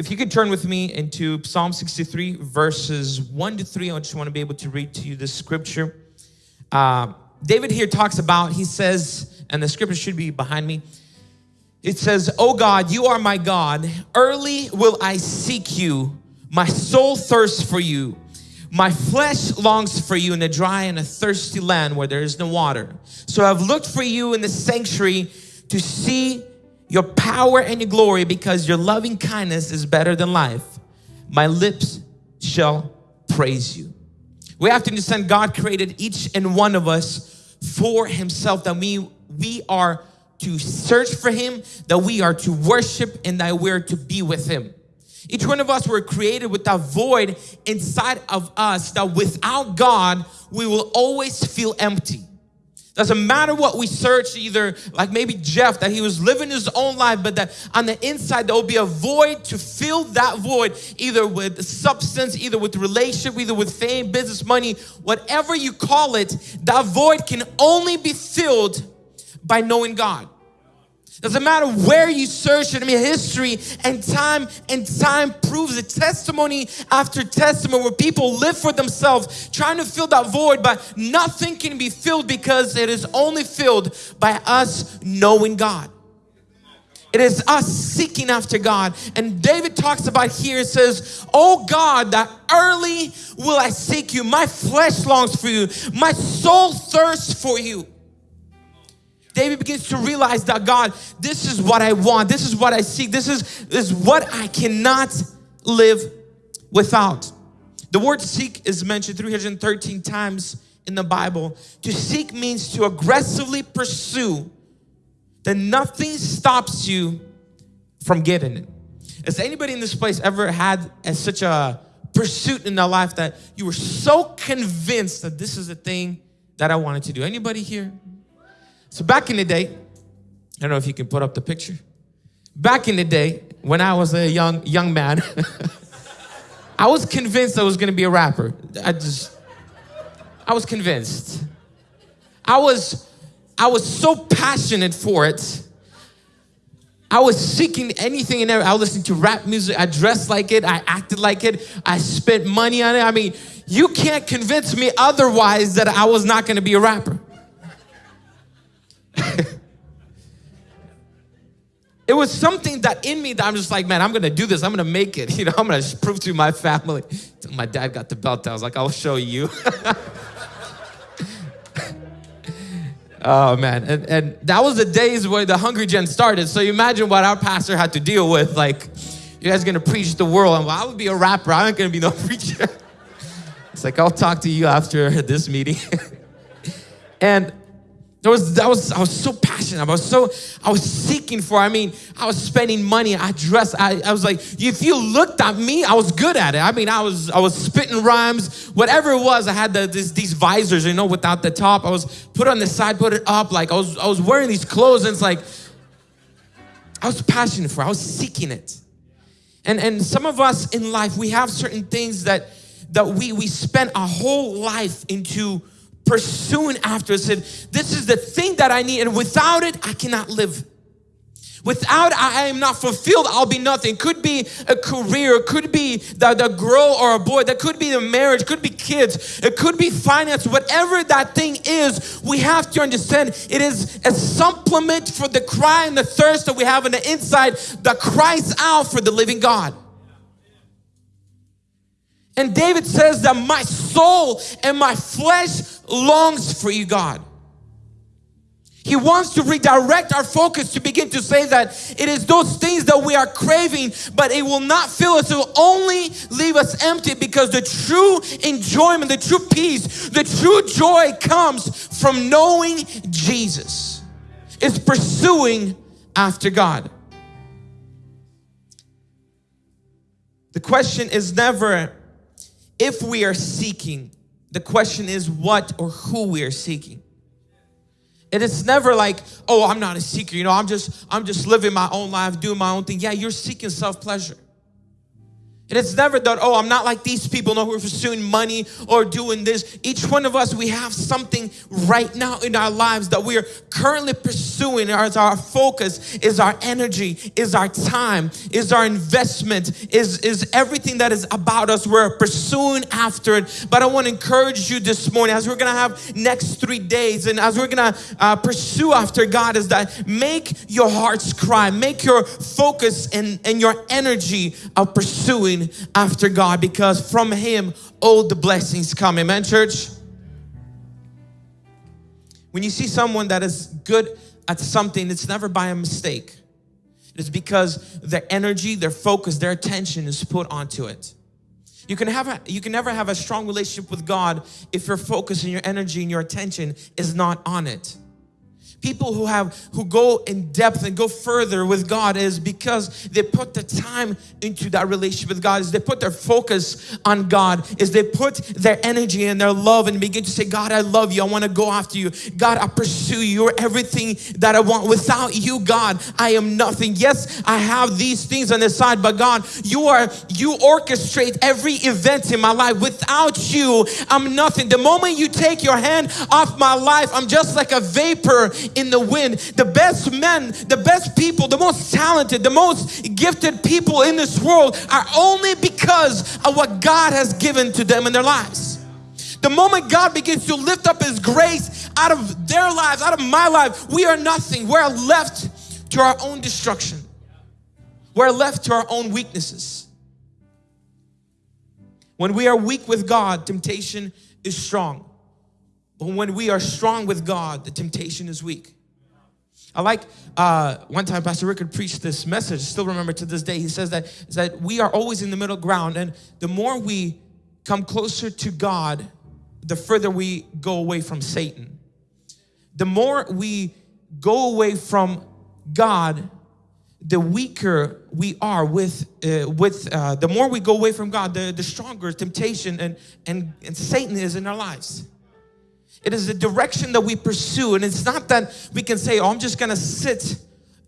if you could turn with me into Psalm 63, verses 1 to 3, I just want to be able to read to you this scripture. Uh, David here talks about, he says, and the scripture should be behind me. It says, Oh God, you are my God. Early will I seek you. My soul thirsts for you. My flesh longs for you in a dry and a thirsty land where there is no water. So I've looked for you in the sanctuary to see your power and your glory because your loving kindness is better than life. My lips shall praise you. We have to understand God created each and one of us for himself that we, we are to search for him, that we are to worship and that we're to be with him. Each one of us were created with that void inside of us that without God, we will always feel empty. Doesn't matter what we search, either like maybe Jeff, that he was living his own life, but that on the inside there will be a void to fill that void, either with substance, either with relationship, either with fame, business, money, whatever you call it, that void can only be filled by knowing God. Doesn't matter where you search it. I mean, history and time and time proves it. Testimony after testimony where people live for themselves, trying to fill that void, but nothing can be filled because it is only filled by us knowing God. It is us seeking after God. And David talks about here, it says, Oh God, that early will I seek you. My flesh longs for you. My soul thirsts for you. David begins to realize that God, this is what I want. This is what I seek. This is, this is what I cannot live without. The word seek is mentioned 313 times in the Bible. To seek means to aggressively pursue that nothing stops you from getting it. Has anybody in this place ever had a, such a pursuit in their life that you were so convinced that this is the thing that I wanted to do? Anybody here? So back in the day, I don't know if you can put up the picture. Back in the day, when I was a young young man, I was convinced I was gonna be a rapper. I just, I was convinced. I was, I was so passionate for it. I was seeking anything and everything. I was listening to rap music. I dressed like it. I acted like it. I spent money on it. I mean, you can't convince me otherwise that I was not gonna be a rapper. it was something that in me that I'm just like, man, I'm gonna do this. I'm gonna make it. You know, I'm gonna prove to my family. my dad got the belt, I was like, I'll show you. oh man, and, and that was the days where the Hungry Gen started. So you imagine what our pastor had to deal with. Like, you guys gonna preach the world. And I would be a rapper. I ain't gonna be no preacher. It's like I'll talk to you after this meeting. and there was, that was, I was so passionate. I was so, I was seeking for, I mean, I was spending money. I dressed, I, I was like, if you looked at me, I was good at it. I mean, I was, I was spitting rhymes, whatever it was. I had the, this, these visors, you know, without the top. I was put on the side, put it up. Like I was, I was wearing these clothes and it's like, I was passionate for, it. I was seeking it. And, and some of us in life, we have certain things that, that we, we spend our whole life into pursuing after said, This is the thing that I need, and without it, I cannot live. Without I am not fulfilled, I'll be nothing. Could be a career, could be the, the girl or a boy, that could be the marriage, could be kids, it could be finance, whatever that thing is, we have to understand it is a supplement for the cry and the thirst that we have on the inside that cries out for the living God. And David says that my soul and my flesh longs for you, God. He wants to redirect our focus to begin to say that it is those things that we are craving, but it will not fill us. It will only leave us empty because the true enjoyment, the true peace, the true joy comes from knowing Jesus. It's pursuing after God. The question is never if we are seeking, the question is what or who we are seeking. And it's never like, oh, I'm not a seeker, you know, I'm just I'm just living my own life, doing my own thing. Yeah, you're seeking self-pleasure. And it's never that, oh, I'm not like these people, no, who are pursuing money or doing this. Each one of us, we have something right now in our lives that we are currently pursuing as our focus, is our energy, is our time, is our investment, is, is everything that is about us. We're pursuing after it. But I want to encourage you this morning as we're going to have next three days and as we're going to uh, pursue after God is that make your hearts cry, make your focus and, and your energy of pursuing after God because from Him all the blessings come. Amen, church? When you see someone that is good at something, it's never by a mistake. It is because their energy, their focus, their attention is put onto it. You can have a, you can never have a strong relationship with God if your focus and your energy and your attention is not on it people who have who go in depth and go further with God is because they put the time into that relationship with God is they put their focus on God is they put their energy and their love and begin to say God I love you. I want to go after you. God I pursue you. You're everything that I want. Without you God I am nothing. Yes I have these things on the side but God you are you orchestrate every event in my life. Without you I'm nothing. The moment you take your hand off my life I'm just like a vapor in the wind. The best men, the best people, the most talented, the most gifted people in this world are only because of what God has given to them in their lives. The moment God begins to lift up His grace out of their lives, out of my life, we are nothing. We're left to our own destruction. We're left to our own weaknesses. When we are weak with God, temptation is strong. When we are strong with God, the temptation is weak. I like uh, one time Pastor Rickard preached this message, still remember to this day. He says that, that we are always in the middle ground, and the more we come closer to God, the further we go away from Satan. The more we go away from God, the weaker we are with uh, with uh, the more we go away from God, the, the stronger temptation and, and, and Satan is in our lives. It is the direction that we pursue. And it's not that we can say, oh, I'm just gonna sit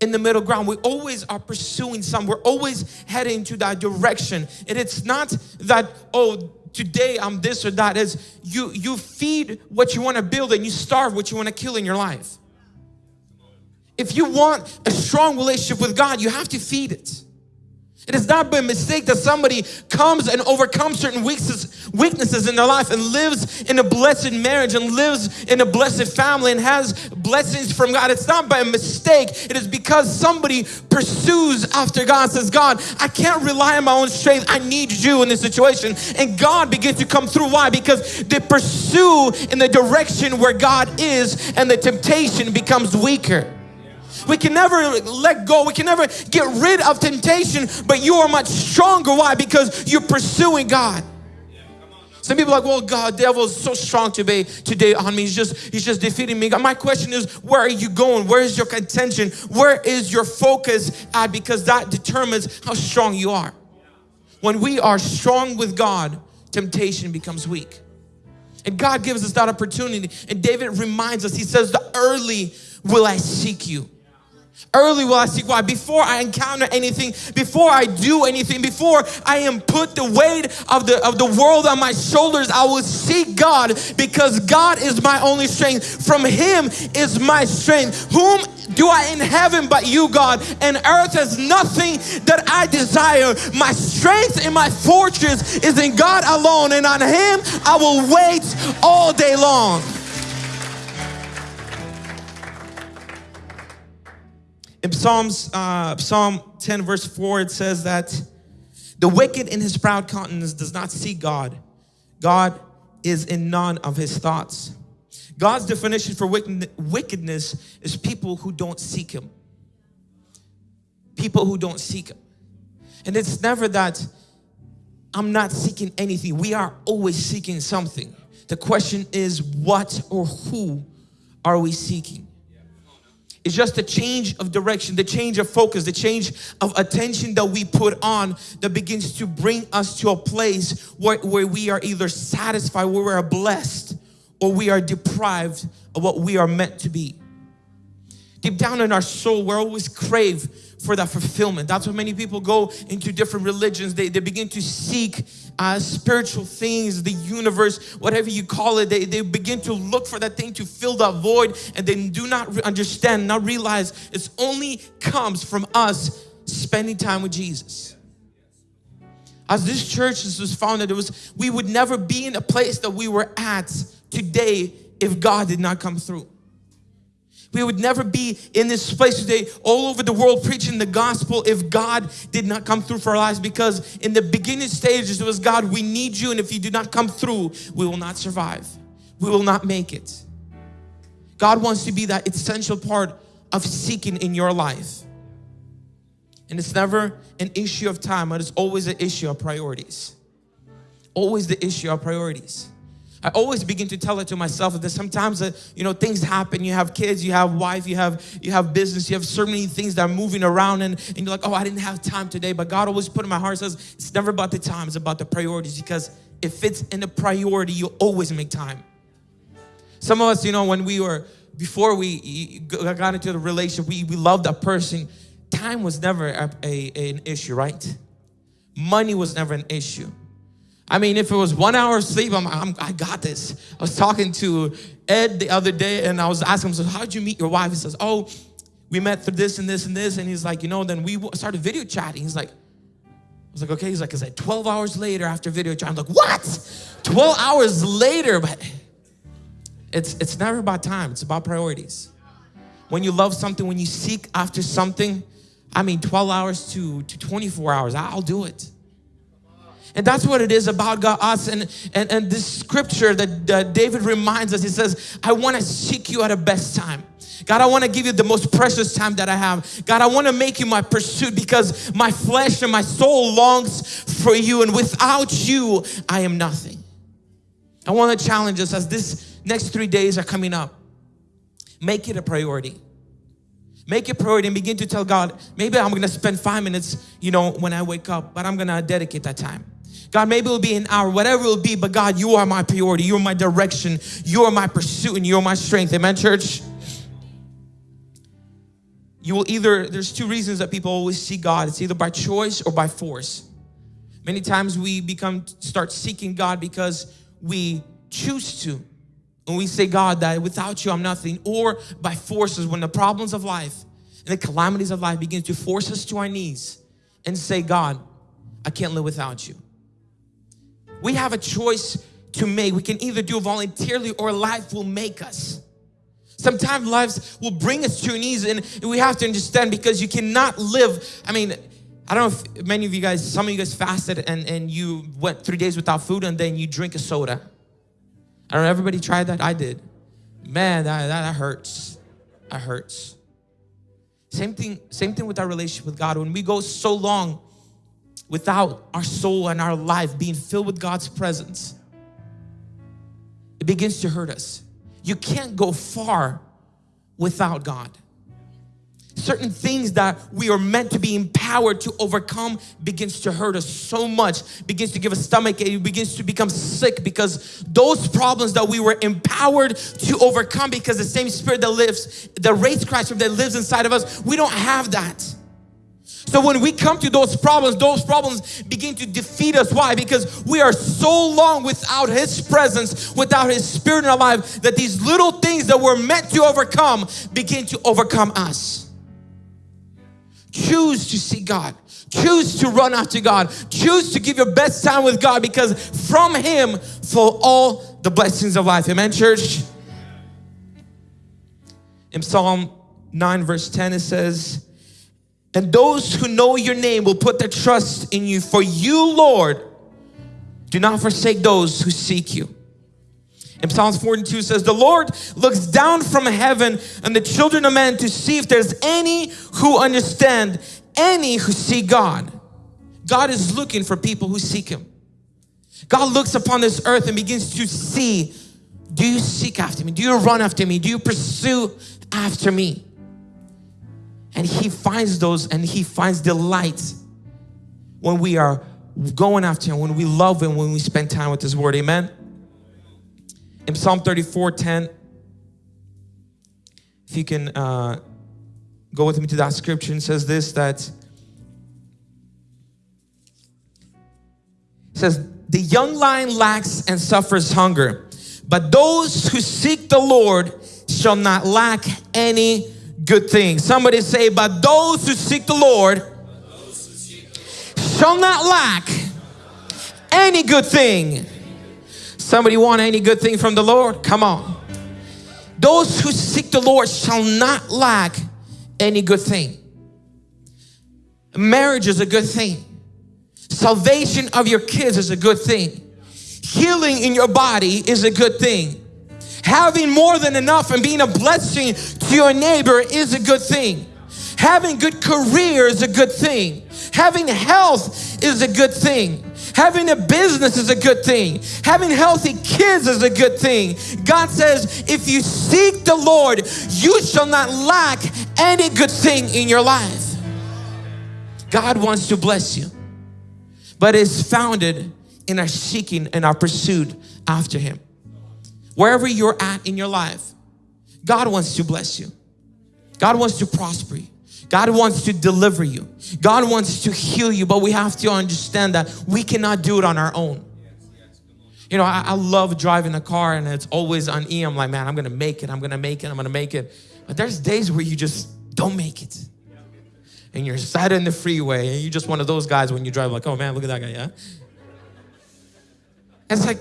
in the middle ground. We always are pursuing some. We're always heading to that direction. And it's not that, oh, today I'm this or that. Is you you feed what you want to build and you starve what you want to kill in your life. If you want a strong relationship with God, you have to feed it. It is not by mistake that somebody comes and overcomes certain weaknesses, in their life and lives in a blessed marriage and lives in a blessed family and has blessings from God. It's not by mistake. It is because somebody pursues after God says, God, I can't rely on my own strength. I need you in this situation. And God begins to come through. Why? Because they pursue in the direction where God is and the temptation becomes weaker. We can never let go. We can never get rid of temptation, but you are much stronger. Why? Because you're pursuing God. Some people are like, well, God, devil is so strong today, today on me. He's just, he's just defeating me. My question is, where are you going? Where is your contention? Where is your focus at? Because that determines how strong you are. When we are strong with God, temptation becomes weak. And God gives us that opportunity. And David reminds us, he says, the early will I seek you. Early will I seek why? Before I encounter anything, before I do anything, before I am put the weight of the of the world on my shoulders, I will seek God because God is my only strength. From Him is my strength. Whom do I in heaven but you, God? And earth has nothing that I desire. My strength and my fortress is in God alone, and on Him I will wait all day long. In Psalms, uh, Psalm 10 verse 4, it says that the wicked in his proud countenance does not see God. God is in none of his thoughts. God's definition for wickedness is people who don't seek him. People who don't seek him. And it's never that I'm not seeking anything. We are always seeking something. The question is what or who are we seeking? It's just a change of direction, the change of focus, the change of attention that we put on that begins to bring us to a place where, where we are either satisfied, where we are blessed, or we are deprived of what we are meant to be. Deep down in our soul, we're always crave for that fulfillment. That's why many people go into different religions. They, they begin to seek uh, spiritual things, the universe, whatever you call it. They, they begin to look for that thing to fill that void and they do not understand, not realize it only comes from us spending time with Jesus. As this church was founded, it was we would never be in a place that we were at today if God did not come through. We would never be in this place today all over the world preaching the gospel if God did not come through for our lives because in the beginning stages it was God, we need you and if you do not come through, we will not survive. We will not make it. God wants to be that essential part of seeking in your life. And it's never an issue of time, but it's always an issue of priorities. Always the issue of priorities. I always begin to tell it to myself that sometimes uh, you know things happen. You have kids, you have wife, you have you have business, you have so many things that are moving around, and, and you're like, oh, I didn't have time today. But God always put in my heart says it's never about the time, it's about the priorities. Because if it's in the priority, you always make time. Some of us, you know, when we were before we got into the relationship, we we loved that person. Time was never a, a an issue, right? Money was never an issue I mean, if it was one hour of sleep, I'm, I'm, i got this. I was talking to Ed the other day and I was asking him, so how did you meet your wife? He says, oh, we met through this and this and this. And he's like, you know, then we started video chatting. He's like, I was like, okay. He's like, is that 12 hours later after video chat? I'm like, what? 12 hours later? But it's, it's never about time. It's about priorities. When you love something, when you seek after something, I mean, 12 hours to, to 24 hours, I'll do it. And that's what it is about God, us. And, and, and this scripture that uh, David reminds us, he says, I want to seek you at a best time. God, I want to give you the most precious time that I have. God, I want to make you my pursuit because my flesh and my soul longs for you. And without you, I am nothing. I want to challenge us as this next three days are coming up. Make it a priority. Make it priority and begin to tell God, maybe I'm going to spend five minutes, you know, when I wake up, but I'm going to dedicate that time. God, maybe it'll be an hour, whatever it'll be, but God, you are my priority. You are my direction. You are my pursuit and you are my strength. Amen, church? You will either, there's two reasons that people always see God. It's either by choice or by force. Many times we become, start seeking God because we choose to. And we say, God, that without you, I'm nothing. Or by forces, when the problems of life and the calamities of life begin to force us to our knees and say, God, I can't live without you we have a choice to make. We can either do voluntarily or life will make us. Sometimes lives will bring us to our knees and we have to understand because you cannot live. I mean, I don't know if many of you guys, some of you guys fasted and, and you went three days without food and then you drink a soda. I don't know, everybody tried that? I did. Man, that, that hurts. That hurts. Same thing, same thing with our relationship with God. When we go so long without our soul and our life being filled with God's presence, it begins to hurt us. You can't go far without God. Certain things that we are meant to be empowered to overcome begins to hurt us so much, begins to give us stomach ache, begins to become sick because those problems that we were empowered to overcome because the same spirit that lives, the raised Christ that lives inside of us, we don't have that. So when we come to those problems, those problems begin to defeat us. Why? Because we are so long without His presence, without His Spirit in our life, that these little things that we're meant to overcome begin to overcome us. Choose to see God. Choose to run after God. Choose to give your best time with God because from Him flow all the blessings of life. Amen, church? In Psalm 9, verse 10, it says, and those who know your name will put their trust in you. For you, Lord, do not forsake those who seek you. In Psalms 42 says, The Lord looks down from heaven on the children of men to see if there's any who understand, any who see God. God is looking for people who seek Him. God looks upon this earth and begins to see, do you seek after me? Do you run after me? Do you pursue after me? And he finds those and he finds delight when we are going after him, when we love him, when we spend time with his word. Amen. In Psalm 34 10, if you can uh, Go with me to that scripture and says this that says the young lion lacks and suffers hunger, but those who seek the Lord shall not lack any good thing. Somebody say, but those who seek the Lord shall not lack any good thing. Somebody want any good thing from the Lord? Come on. Those who seek the Lord shall not lack any good thing. Marriage is a good thing. Salvation of your kids is a good thing. Healing in your body is a good thing. Having more than enough and being a blessing to your neighbor is a good thing. Having good career is a good thing. Having health is a good thing. Having a business is a good thing. Having healthy kids is a good thing. God says, if you seek the Lord, you shall not lack any good thing in your life. God wants to bless you, but it's founded in our seeking and our pursuit after Him. Wherever you're at in your life, God wants to bless you. God wants to prosper you. God wants to deliver you. God wants to heal you, but we have to understand that we cannot do it on our own. You know, I, I love driving a car and it's always on E. I'm like, man, I'm gonna make it, I'm gonna make it, I'm gonna make it. But there's days where you just don't make it. And you're sat in the freeway and you're just one of those guys when you drive, like, oh man, look at that guy, yeah? And it's like,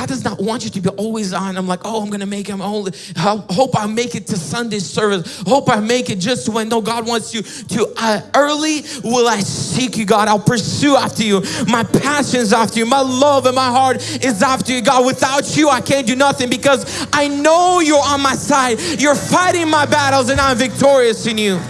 God does not want you to be always on. I'm like, oh, I'm gonna make him. I hope I make it to Sunday service. Hope I make it just when. No, God wants you to. Uh, early will I seek you, God. I'll pursue after you. My passion is after you. My love and my heart is after you, God. Without you, I can't do nothing because I know you're on my side. You're fighting my battles, and I'm victorious in you.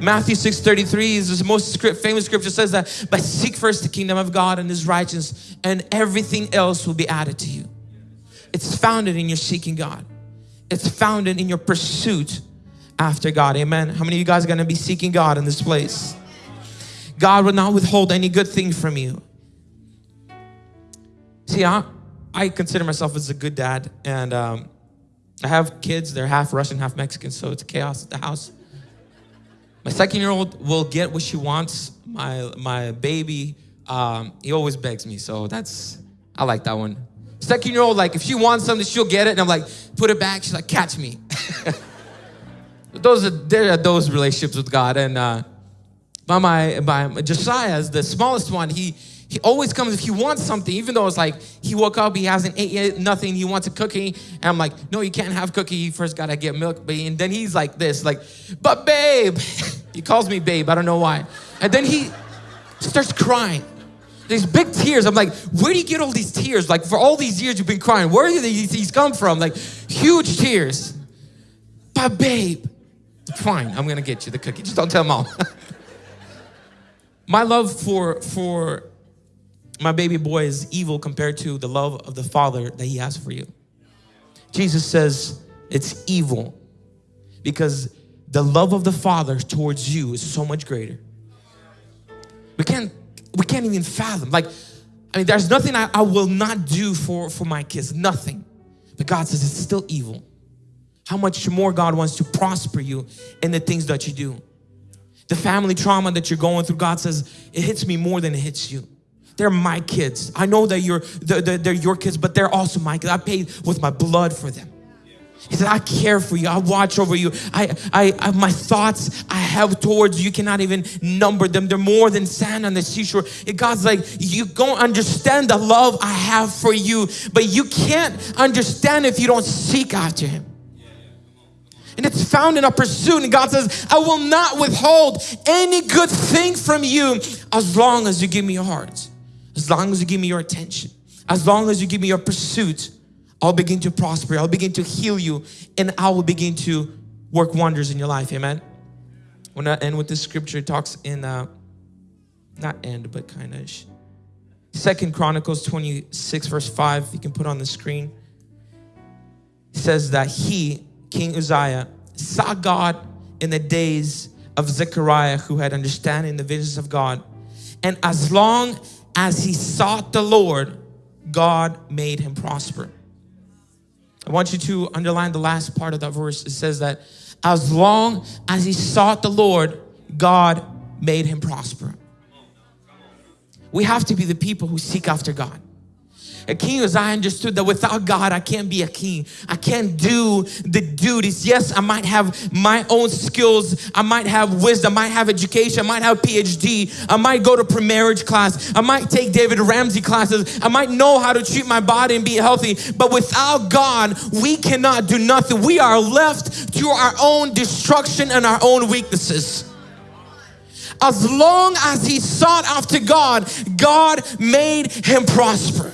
Matthew 6:33 is the most script, famous scripture says that, but seek first the kingdom of God and his righteousness, and everything else will be added to you. It's founded in your seeking God. It's founded in your pursuit after God. Amen. How many of you guys are gonna be seeking God in this place? God will not withhold any good thing from you. See, I, I consider myself as a good dad, and um, I have kids. They're half Russian, half Mexican, so it's chaos at the house. My second year old will get what she wants. My, my baby, um, he always begs me. So that's, I like that one. Second year old, like if she wants something, she'll get it. And I'm like, put it back. She's like, catch me. those are, there are those relationships with God. And uh, by my, by Josiah, the smallest one, he, he always comes if he wants something, even though it's like he woke up, he hasn't ate yet, nothing, he wants a cookie. And I'm like, no, you can't have cookie. You first gotta get milk. And then he's like this, like, but babe, he calls me babe, I don't know why. And then he starts crying. These big tears. I'm like, where do you get all these tears? Like for all these years you've been crying. Where do these come from? Like huge tears. But babe, fine, I'm gonna get you the cookie. Just don't tell mom. My love for for my baby boy is evil compared to the love of the Father that He has for you. Jesus says it's evil because the love of the Father towards you is so much greater. We can't, we can't even fathom. Like, I mean, there's nothing I, I will not do for, for my kids, nothing. But God says it's still evil. How much more God wants to prosper you in the things that you do. The family trauma that you're going through, God says, it hits me more than it hits you. They're my kids. I know that you're, they're, they're your kids, but they're also my kids. I paid with my blood for them. He said, I care for you. I watch over you. I, I, I, my thoughts I have towards you cannot even number them. They're more than sand on the seashore. And God's like, you don't understand the love I have for you, but you can't understand if you don't seek after Him. And it's found in a pursuit. And God says, I will not withhold any good thing from you as long as you give me your heart. As long as you give me your attention, as long as you give me your pursuit, I'll begin to prosper. I'll begin to heal you and I will begin to work wonders in your life. Amen. When I end with this scripture, it talks in, uh, not end, but kind of, Second Chronicles 26 verse 5, you can put on the screen. Says that he, King Uzziah, saw God in the days of Zechariah who had understanding the visions of God. And as long as he sought the Lord, God made him prosper. I want you to underline the last part of that verse. It says that as long as he sought the Lord, God made him prosper. We have to be the people who seek after God. A king as I understood that without God, I can't be a king. I can't do the duties. Yes, I might have my own skills. I might have wisdom. I might have education. I might have PhD. I might go to pre-marriage class. I might take David Ramsey classes. I might know how to treat my body and be healthy. But without God, we cannot do nothing. We are left to our own destruction and our own weaknesses. As long as he sought after God, God made him prosper.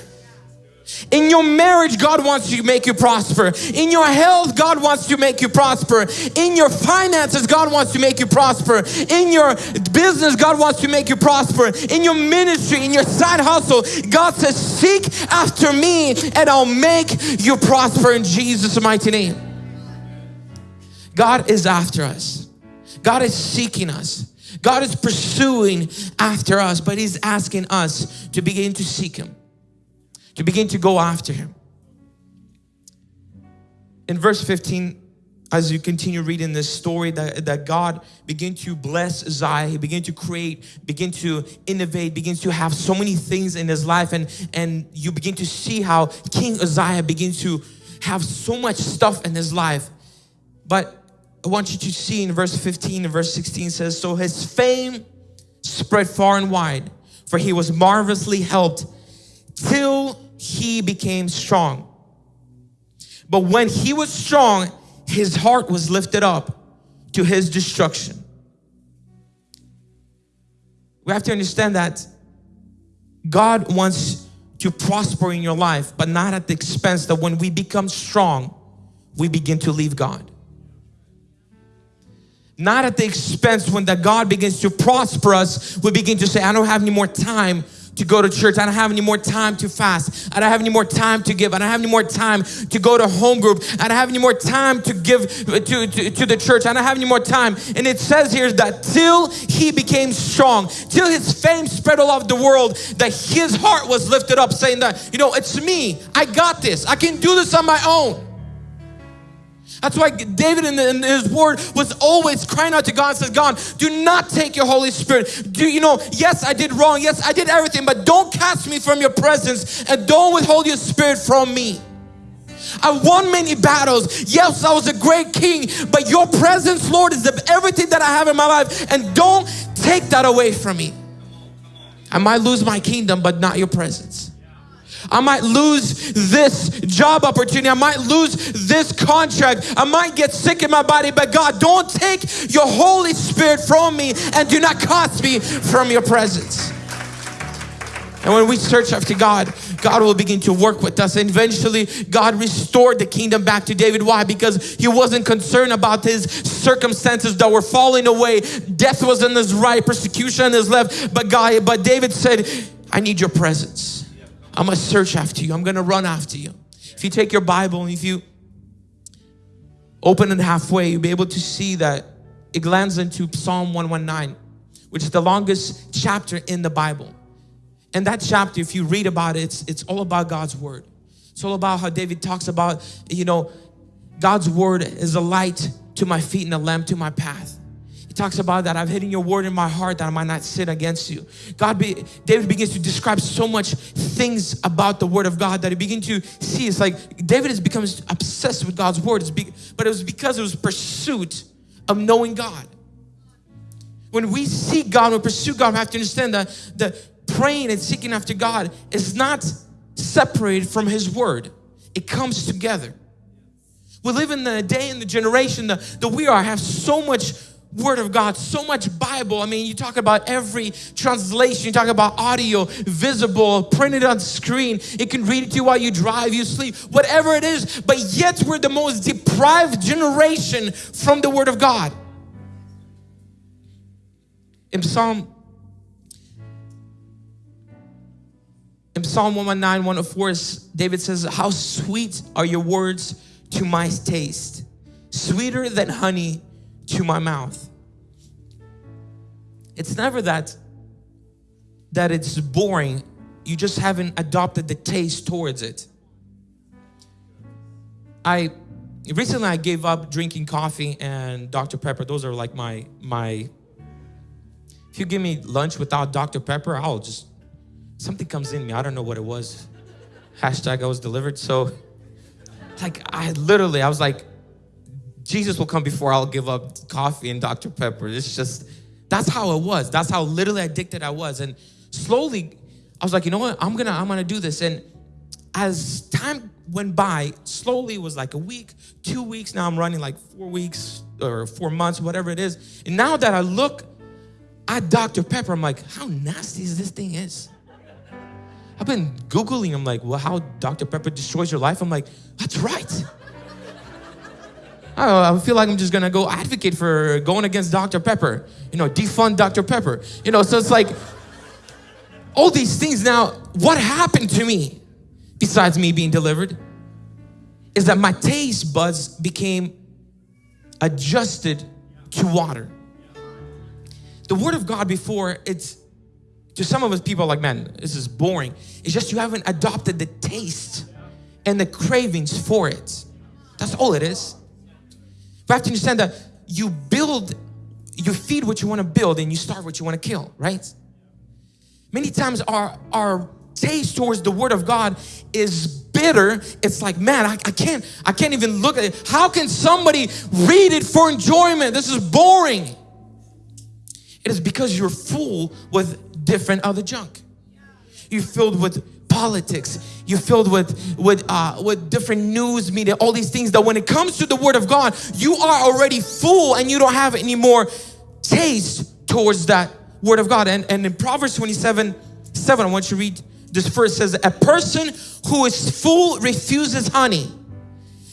In your marriage, God wants to make you prosper. In your health, God wants to make you prosper. In your finances, God wants to make you prosper. In your business, God wants to make you prosper. In your ministry, in your side hustle, God says, seek after me and I'll make you prosper in Jesus' mighty name. God is after us. God is seeking us. God is pursuing after us, but He's asking us to begin to seek Him, to begin to go after Him. In verse 15, as you continue reading this story that, that God began to bless Uzziah, he began to create, begin to innovate, begins to have so many things in his life and, and you begin to see how King Uzziah begins to have so much stuff in his life. But I want you to see in verse 15 and verse 16 says, So his fame spread far and wide, for he was marvelously helped till he became strong. But when he was strong, his heart was lifted up to his destruction. We have to understand that God wants to prosper in your life, but not at the expense that when we become strong, we begin to leave God not at the expense when that God begins to prosper us, we begin to say, I don't have any more time to go to church. I don't have any more time to fast. I don't have any more time to give. I don't have any more time to go to home group. I don't have any more time to give uh, to, to, to the church. I don't have any more time. And it says here that till he became strong, till his fame spread all over the world, that his heart was lifted up saying that, you know, it's me. I got this. I can do this on my own. That's why David in, the, in, his word was always crying out to God says, God, do not take your Holy Spirit. Do you know, yes, I did wrong. Yes, I did everything, but don't cast me from your presence and don't withhold your spirit from me. I won many battles. Yes, I was a great king, but your presence, Lord, is everything that I have in my life. And don't take that away from me. I might lose my kingdom, but not your presence. I might lose this job opportunity. I might lose this contract. I might get sick in my body, but God, don't take your Holy Spirit from me and do not cast me from your presence. And when we search after God, God will begin to work with us. And eventually, God restored the kingdom back to David. Why? Because he wasn't concerned about his circumstances that were falling away. Death was in his right, persecution on his left. But God, but David said, I need your presence. I'm gonna search after you. I'm gonna run after you. If you take your Bible and if you open it halfway, you'll be able to see that it lands into Psalm 119, which is the longest chapter in the Bible. And that chapter, if you read about it, it's, it's all about God's word. It's all about how David talks about, you know, God's word is a light to my feet and a lamp to my path talks about that I've hidden your word in my heart that I might not sin against you. God, be, David begins to describe so much things about the word of God that he begins to see. It's like David has become obsessed with God's word, be, but it was because it was pursuit of knowing God. When we seek God, we pursue God, we have to understand that the praying and seeking after God is not separated from His word. It comes together. We live in the day and the generation that, that we are have so much Word of God, so much Bible. I mean, you talk about every translation, you talk about audio, visible, printed on screen. It can read it to you while you drive, you sleep, whatever it is. But yet, we're the most deprived generation from the Word of God. In Psalm in Psalm 119, 104, David says, How sweet are your words to my taste, sweeter than honey to my mouth. It's never that that it's boring. You just haven't adopted the taste towards it. I recently I gave up drinking coffee and Dr. Pepper. Those are like my my. If you give me lunch without Dr. Pepper, I'll just something comes in me. I don't know what it was. Hashtag I was delivered. So, like I literally, I was like, Jesus will come before I'll give up coffee and Dr. Pepper. It's just that's how it was. That's how literally addicted I was. And slowly, I was like, you know what? I'm gonna I'm gonna do this. And as time went by, slowly was like a week, two weeks. Now I'm running like four weeks or four months, whatever it is. And now that I look at Dr. Pepper, I'm like, how nasty is this thing is? I've been Googling, I'm like, well, how Dr. Pepper destroys your life. I'm like, that's right. I, feel like I'm just gonna go advocate for going against Dr. Pepper, you know, defund Dr. Pepper, you know, so it's like all these things. Now, what happened to me besides me being delivered is that my taste buds became adjusted to water. The Word of God before it's to some of us people like, man, this is boring. It's just you haven't adopted the taste and the cravings for it. That's all it is. You have to understand that you build, you feed what you want to build and you starve what you want to kill, right? Many times our, our taste towards the word of God is bitter. It's like, man, I, I can't, I can't even look at it. How can somebody read it for enjoyment? This is boring. It is because you're full with different other junk. You're filled with politics. You're filled with with uh, with different news media, all these things that when it comes to the Word of God, you are already full and you don't have any more taste towards that Word of God. And and in Proverbs 27, 7, I want you to read this verse says, a person who is full refuses honey,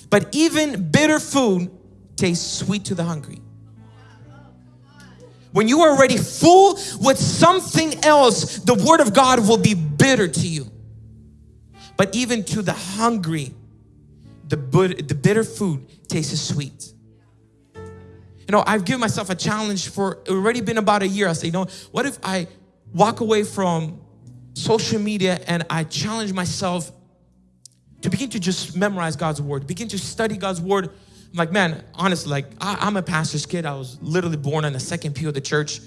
but even bitter food tastes sweet to the hungry. When you are already full with something else, the word of God will be bitter to you. But even to the hungry, the, the bitter food tastes sweet. You know, I've given myself a challenge for already been about a year. I say, you know, what if I walk away from social media and I challenge myself to begin to just memorize God's word, begin to study God's word. I'm like, man, honestly, like I, am a pastor's kid. I was literally born in the second pew of the church.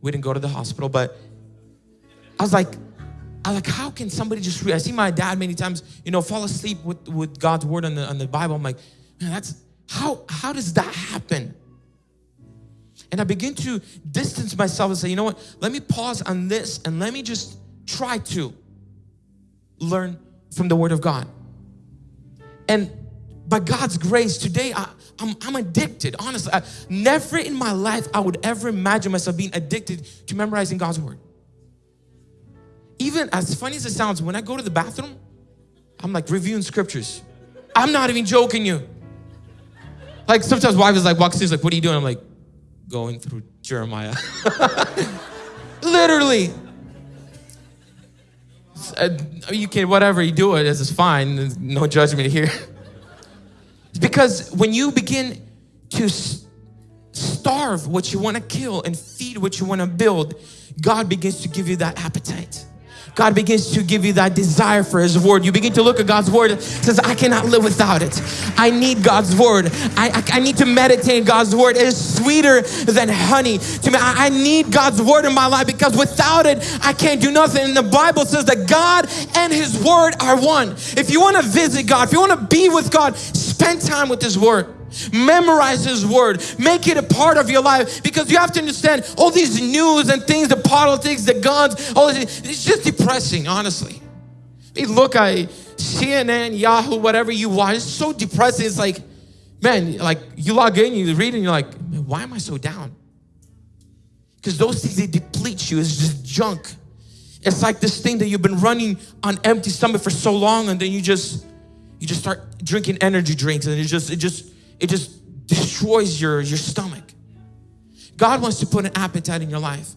We didn't go to the hospital, but I was like, I like, how can somebody just read? I see my dad many times, you know, fall asleep with, with God's word on the, on the Bible. I'm like, man, that's, how, how does that happen? And I begin to distance myself and say, you know what, let me pause on this and let me just try to learn from the Word of God. And by God's grace, today I, I'm, I'm addicted. Honestly, I, never in my life I would ever imagine myself being addicted to memorizing God's Word. Even as funny as it sounds, when I go to the bathroom, I'm like reviewing scriptures. I'm not even joking you. Like sometimes wife is like walks in, like, what are you doing? I'm like, going through Jeremiah. Literally. Uh, you can, whatever you do it, is fine. There's no judgment here. because when you begin to starve what you want to kill and feed what you want to build, God begins to give you that appetite. God begins to give you that desire for His Word. You begin to look at God's Word, says, I cannot live without it. I need God's Word. I, I, I need to meditate God's Word. It is sweeter than honey to me. I, I need God's Word in my life because without it, I can't do nothing. And the Bible says that God and His Word are one. If you want to visit God, if you want to be with God, spend time with His Word. Memorize His Word. Make it a part of your life because you have to understand all these news and things, the politics, the guns, all this, it's just depressing, honestly. You look at CNN, Yahoo, whatever you watch, it's so depressing. It's like, man, like you log in, you read, and you're like, why am I so down? Because those things, they deplete you. It's just junk. It's like this thing that you've been running on empty stomach for so long, and then you just, you just start drinking energy drinks, and it just, it just, it just destroys your, your stomach. God wants to put an appetite in your life.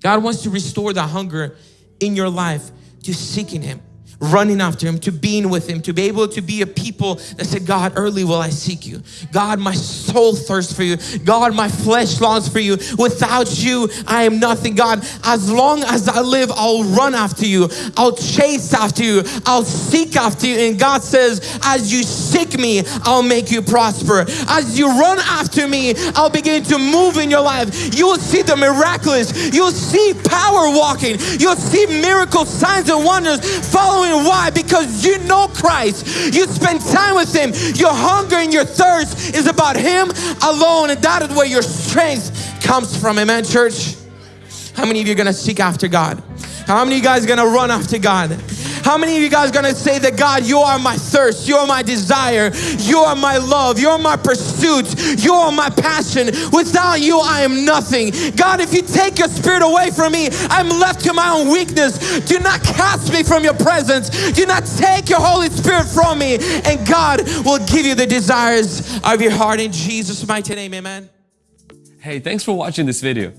God wants to restore the hunger in your life to seeking Him. Running after him, to being with him, to be able to be a people that said, God, early will I seek you. God, my soul thirsts for you. God, my flesh longs for you. Without you, I am nothing. God, as long as I live, I'll run after you. I'll chase after you. I'll seek after you. And God says, as you seek me, I'll make you prosper. As you run after me, I'll begin to move in your life. You will see the miraculous. You'll see power walking. You'll see miracles, signs, and wonders following why? Because you know Christ. You spend time with Him. Your hunger and your thirst is about Him alone. And that is where your strength comes from. Amen, church? How many of you are going to seek after God? How many of you guys are going to run after God? How many of you guys are gonna say that God, you are my thirst, you are my desire, you are my love, you are my pursuit, you are my passion. Without you, I am nothing. God, if you take your spirit away from me, I'm left to my own weakness. Do not cast me from your presence. Do not take your Holy Spirit from me. And God will give you the desires of your heart in Jesus' mighty name. Amen. Hey, thanks for watching this video.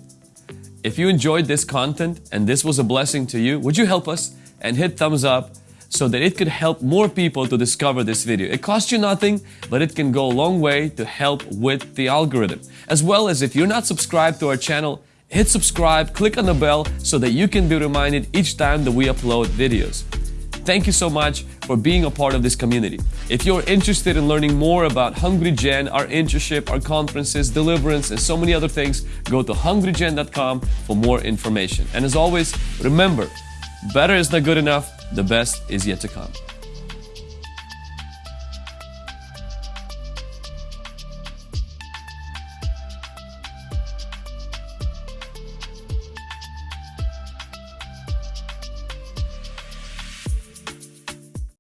If you enjoyed this content and this was a blessing to you, would you help us? And hit thumbs up so that it could help more people to discover this video. It costs you nothing, but it can go a long way to help with the algorithm. As well as if you're not subscribed to our channel, hit subscribe, click on the bell so that you can be reminded each time that we upload videos. Thank you so much for being a part of this community. If you're interested in learning more about Hungry Gen, our internship, our conferences, deliverance, and so many other things, go to hungrygen.com for more information. And as always, remember, Better is not good enough, the best is yet to come.